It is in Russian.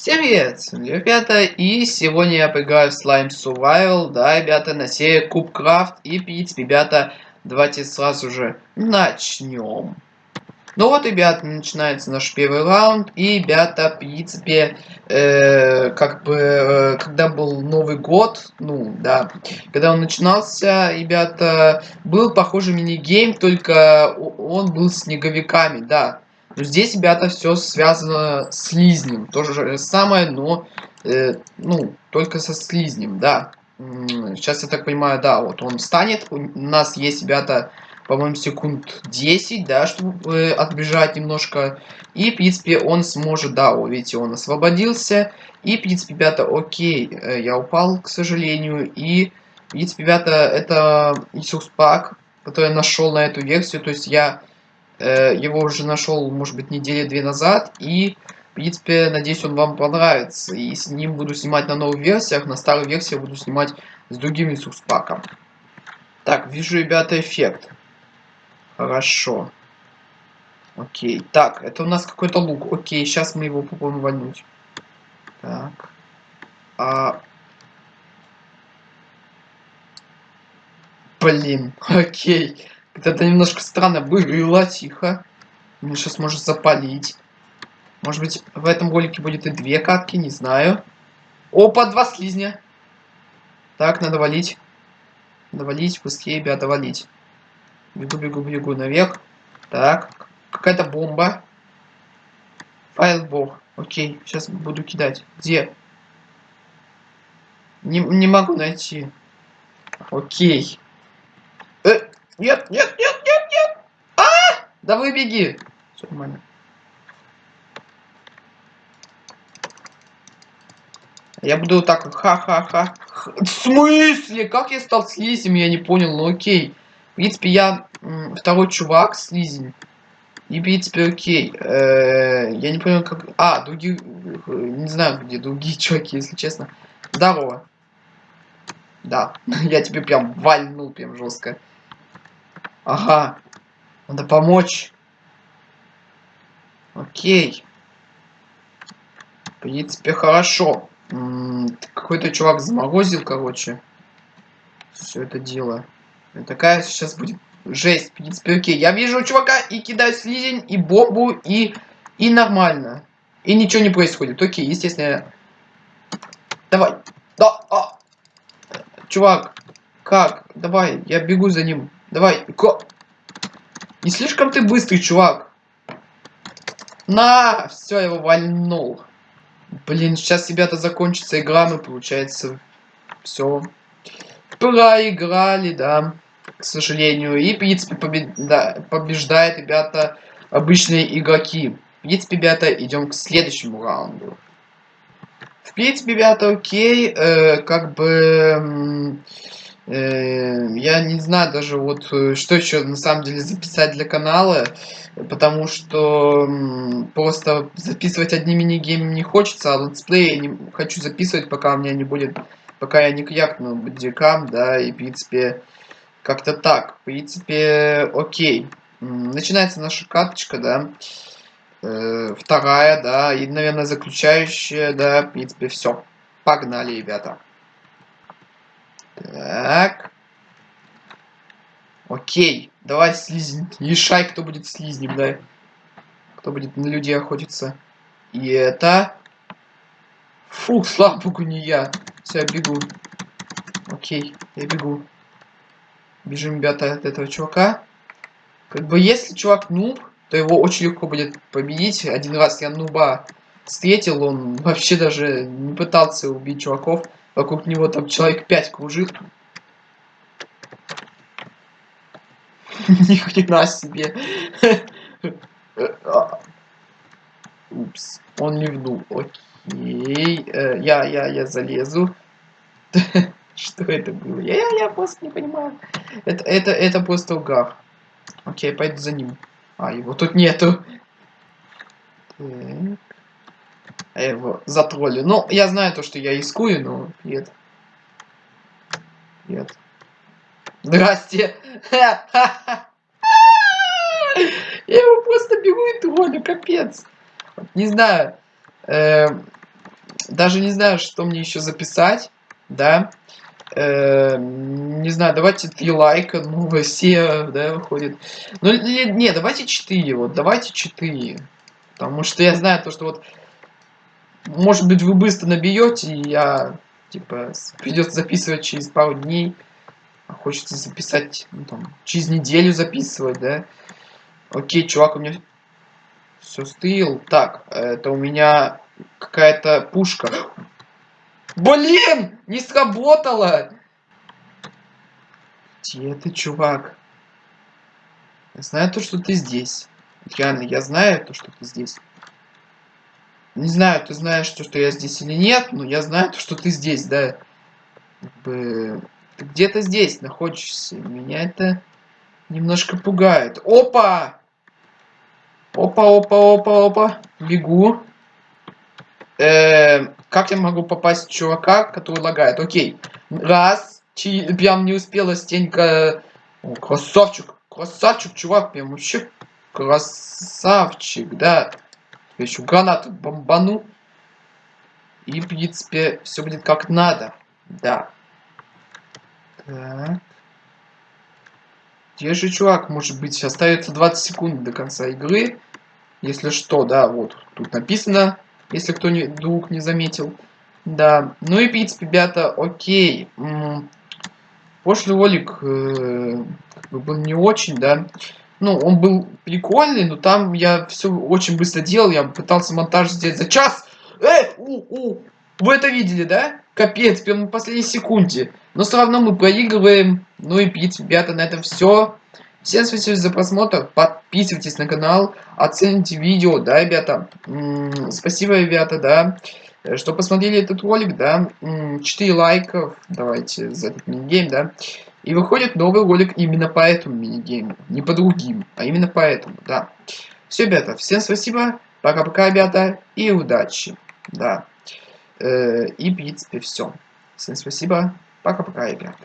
Всем привет, ребята, и сегодня я поиграю в Slime Survival, да, ребята, на серии Кубкрафт, и, в принципе, ребята, давайте сразу же начнем. Ну вот, ребята, начинается наш первый раунд, и, ребята, в принципе, э, как бы, э, когда был Новый год, ну, да, когда он начинался, ребята, был похожий мини-гейм, только он был снеговиками, да. Но здесь, ребята, все связано с слизнем. То же самое, но, э, ну, только со слизнем, да. Сейчас я так понимаю, да, вот он встанет. У нас есть, ребята, по-моему, секунд 10, да, чтобы э, отбежать немножко. И, в принципе, он сможет, да, вот видите, он освободился. И, в принципе, ребята, окей, э, я упал, к сожалению. И, в принципе, ребята, это Иисус Пак, который я нашел на эту версию. То есть я его уже нашел, может быть, недели две назад. И, в принципе, надеюсь, он вам понравится. И с ним буду снимать на новых версиях. На старых версиях буду снимать с другим ресурс-паком. Так, вижу, ребята, эффект. Хорошо. Окей. Так, это у нас какой-то лук. Окей, сейчас мы его попробуем вальнуть. Так. А... Блин, окей. Это немножко странно было, тихо. Мне сейчас может запалить. Может быть, в этом ролике будет и две катки, не знаю. Опа, два слизня. Так, надо валить. Надо валить, быстрее, ребята, валить. Бегу, бегу, бегу наверх. Так, какая-то бомба. Файлбор. Окей, сейчас буду кидать. Где? Не, не могу найти. Окей. Нет, нет, нет, нет, нет! А! Да вы беги! Все нормально. Я буду так, ха-ха-ха. В смысле? Как я стал слизем? Я не понял, ну окей. В принципе, я второй чувак, слизень. И, в принципе, окей. Э -э я не понял, как... А, другие... Не знаю, где другие чуваки, если честно. Здорово. Да, я тебе прям вальнул прям жестко. Ага. Надо помочь. Окей. В принципе, хорошо. Какой-то чувак заморозил, короче. Все это дело. И такая сейчас будет жесть. В принципе, окей. Я вижу чувака и кидаю слизень, и бомбу, и... И нормально. И ничего не происходит. Окей, естественно. Давай. Да, а. Чувак, как? Давай, я бегу за ним. Давай, ко... Не слишком ты быстрый, чувак. На, все, его вальнул. Блин, сейчас, ребята, закончится игра, мы, получается, все. Проиграли, да, к сожалению. И, в принципе, побед... да, побеждает, ребята, обычные игроки. В принципе, ребята, идем к следующему раунду. В принципе, ребята, окей, э, как бы... Э, я не знаю даже вот, э, что еще на самом деле записать для канала, потому что просто записывать одни мини-геймы не хочется, а летсплей я не хочу записывать, пока у меня не будет, пока я не крякну Bandicam, да, и в принципе как-то так, в принципе, окей. Начинается наша карточка, да, э, вторая, да, и, наверное, заключающая, да, в принципе, все. Погнали, ребята. Так. Окей. Давай слизнь. Решай, кто будет слизнем, да. Кто будет на людей охотиться. И это... Фу, слава богу, не я. Все, я бегу. Окей, я бегу. Бежим, ребята, от этого чувака. Как бы, если чувак нуб, то его очень легко будет победить. Один раз я нуба встретил, он вообще даже не пытался убить чуваков. Вокруг него там человек 5 кружит. Ни хрена себе. Упс, он ливнул. Окей. Э, я, я, я залезу. Что это было? Я, я, я просто не понимаю. Это, это, это просто угар. Окей, пойду за ним. А, его тут нету. Так. Я его затроллю. Ну, я знаю то, что я рискую, но нет. Нет. Здрасте. Я его просто бегу и троллю, капец. Не знаю. Эм, даже не знаю, что мне еще записать, да. Э, не знаю, давайте три лайка, новая серия, да, выходит. Ну, не, давайте четыре, вот, давайте четыре. Потому что я знаю то, что вот, может быть, вы быстро набьете, и я, типа, придется записывать через пару дней. А хочется записать, ну, там, через неделю записывать, да. Окей, чувак, у меня все стыл. Так, это у меня какая-то пушка. Блин! Не сработало! Где ты, чувак? Я знаю то, что ты здесь. Реально, я знаю то, что ты здесь. Не знаю, ты знаешь то, что я здесь или нет, но я знаю то, что ты здесь, да. Ты где-то здесь находишься. Меня это немножко пугает. Опа! Опа, опа, опа, опа. Бегу. Э, как я могу попасть в чувака, который лагает? Окей. Раз. Чи, прям не успела стенька. О, красавчик. Красавчик, чувак. Прям вообще красавчик, да. Я еще гранату бомбану. И, в принципе, все будет как надо. Да. Так. Где же чувак? Может быть, остается 20 секунд до конца игры. Если что, да, вот. Тут написано если кто не, вдруг не заметил. Да, ну и в принципе, ребята, окей. Прошлый ролик э, был не очень, да. Ну, он был прикольный, но там я все очень быстро делал. Я пытался монтаж сделать за час. Э, у, у, вы это видели, да? Капец, прям на последней секунде. Но все равно мы проигрываем. Ну и, принципе, ребята, на этом все. Всем спасибо за просмотр, подписывайтесь на канал, оцените видео, да, ребята. М -м, спасибо, ребята, да, что посмотрели этот ролик, да. 4 лайков, давайте за этот минигейм, да. И выходит новый ролик именно по этому минигейму, не по другим, а именно по этому, да. Все, ребята, всем спасибо, пока-пока, ребята, и удачи, да. Э и, в принципе, все. Всем спасибо, пока-пока, ребята.